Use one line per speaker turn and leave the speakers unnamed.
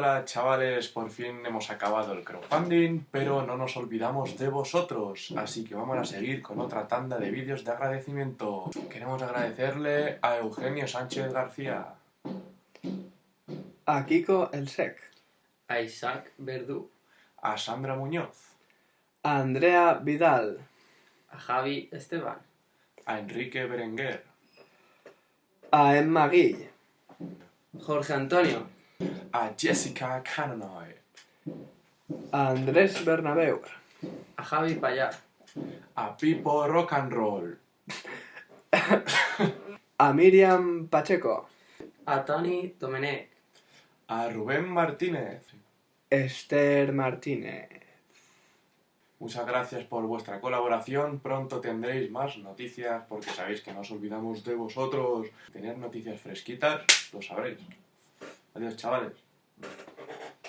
Hola chavales, por fin hemos acabado el crowdfunding, pero no nos olvidamos de vosotros, así que vamos a seguir con otra tanda de vídeos de agradecimiento. Queremos agradecerle a Eugenio Sánchez García,
A Kiko el Sec.
a Isaac Verdú,
a Sandra Muñoz,
A Andrea Vidal.
a Javi Esteban,
a Enrique Berenguer,
A Emma Guille.
Jorge Antonio,
a Jessica Canonoy,
A Andrés Bernabeu.
a Javi Payar,
a Pipo Rock and Roll,
A Miriam Pacheco.
a Tony Domenech,
a Rubén Martínez.
Esther Martínez.
Muchas gracias por vuestra colaboración. Pronto tendréis más noticias porque sabéis que no nos olvidamos de vosotros. Tener noticias fresquitas, lo sabréis. Adiós, chavales.